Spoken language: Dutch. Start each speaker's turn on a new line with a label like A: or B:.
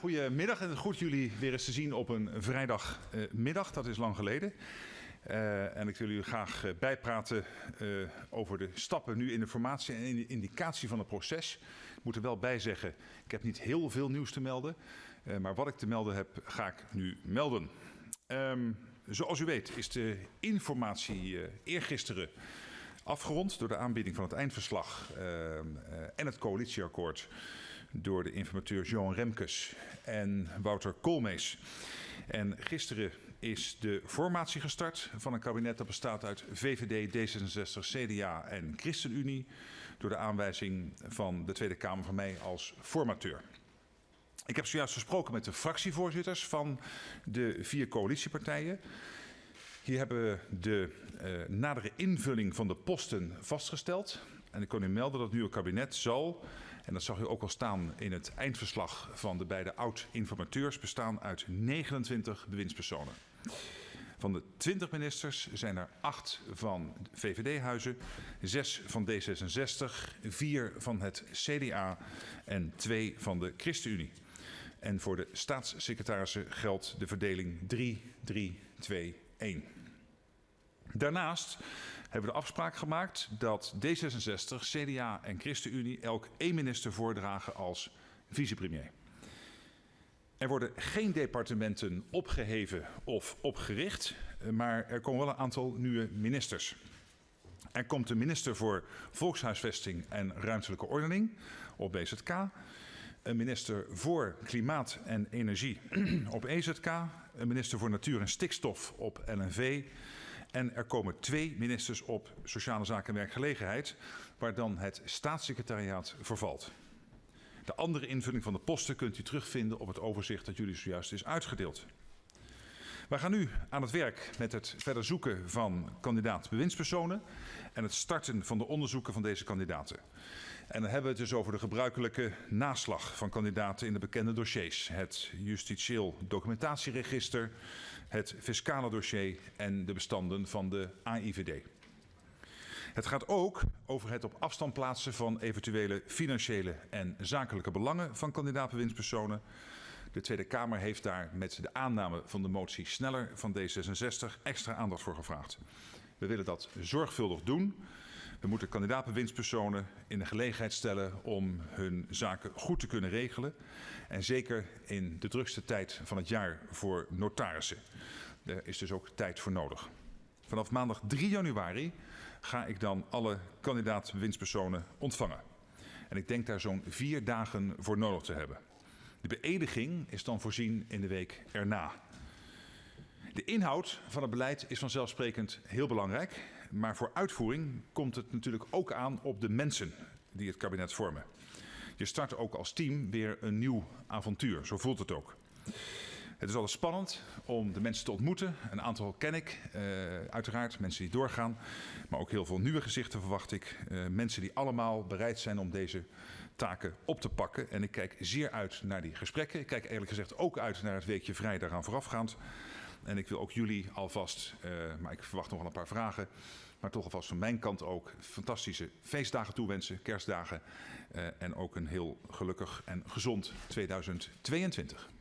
A: Goedemiddag en goed jullie weer eens te zien op een vrijdagmiddag. Dat is lang geleden. Uh, en ik wil jullie graag uh, bijpraten uh, over de stappen nu in de formatie en in de indicatie van het proces. Ik moet er wel bij zeggen, ik heb niet heel veel nieuws te melden. maar wat ik te melden heb, ga ik nu melden. Um, zoals u weet is de informatie eergisteren afgerond door de aanbieding van het eindverslag en het coalitieakkoord door de informateur Johan Remkes en Wouter Koolmees. En gisteren is de formatie gestart van een kabinet dat bestaat uit VVD, D66, CDA en ChristenUnie. Door de aanwijzing van de Tweede Kamer van mij als formateur. Ik heb zojuist gesproken met de fractievoorzitters van de vier coalitiepartijen. Hier hebben we de uh, nadere invulling van de posten vastgesteld. En ik kan u melden dat het nieuwe kabinet zal, en dat zag u ook al staan in het eindverslag van de beide oud-informateurs, bestaan uit 29 bewindspersonen. Van de 20 ministers zijn er 8 van VVD-huizen, 6 van D66, 4 van het CDA en 2 van de ChristenUnie. En voor de staatssecretarissen geldt de verdeling 3-3-2-1. Daarnaast hebben de afspraak gemaakt dat D66, CDA en ChristenUnie elk één minister voordragen als vicepremier. Er worden geen departementen opgeheven of opgericht, maar er komen wel een aantal nieuwe ministers. Er komt een minister voor Volkshuisvesting en Ruimtelijke Ordening op BZK. Een minister voor Klimaat en Energie op EZK. Een minister voor Natuur en Stikstof op LNV. En er komen twee ministers op Sociale Zaken en Werkgelegenheid, waar dan het staatssecretariaat vervalt. De andere invulling van de posten kunt u terugvinden op het overzicht dat jullie zojuist is uitgedeeld. We gaan nu aan het werk met het verder zoeken van kandidaat bewindspersonen en het starten van de onderzoeken van deze kandidaten. En dan hebben we het dus over de gebruikelijke naslag van kandidaten in de bekende dossiers. Het justitieel documentatieregister, het fiscale dossier en de bestanden van de AIVD. Het gaat ook over het op afstand plaatsen van eventuele financiële en zakelijke belangen van kandidaat-bewindspersonen. De Tweede Kamer heeft daar met de aanname van de motie sneller van D66 extra aandacht voor gevraagd. We willen dat zorgvuldig doen. We moeten kandidaat-bewindspersonen in de gelegenheid stellen om hun zaken goed te kunnen regelen. En zeker in de drukste tijd van het jaar voor notarissen. Daar is dus ook tijd voor nodig. Vanaf maandag 3 januari ga ik dan alle kandidaat-bewindspersonen ontvangen. En ik denk daar zo'n vier dagen voor nodig te hebben. De beëdiging is dan voorzien in de week erna. De inhoud van het beleid is vanzelfsprekend heel belangrijk. Maar voor uitvoering komt het natuurlijk ook aan op de mensen die het kabinet vormen. Je start ook als team weer een nieuw avontuur. Zo voelt het ook. Het is altijd spannend om de mensen te ontmoeten. Een aantal ken ik, uh, uiteraard, mensen die doorgaan. Maar ook heel veel nieuwe gezichten verwacht ik. Uh, mensen die allemaal bereid zijn om deze taken op te pakken. En ik kijk zeer uit naar die gesprekken. Ik kijk eerlijk gezegd ook uit naar het weekje vrij daaraan voorafgaand. En ik wil ook jullie alvast, uh, maar ik verwacht nog wel een paar vragen, maar toch alvast van mijn kant ook fantastische feestdagen toewensen, kerstdagen. Uh, en ook een heel gelukkig en gezond 2022.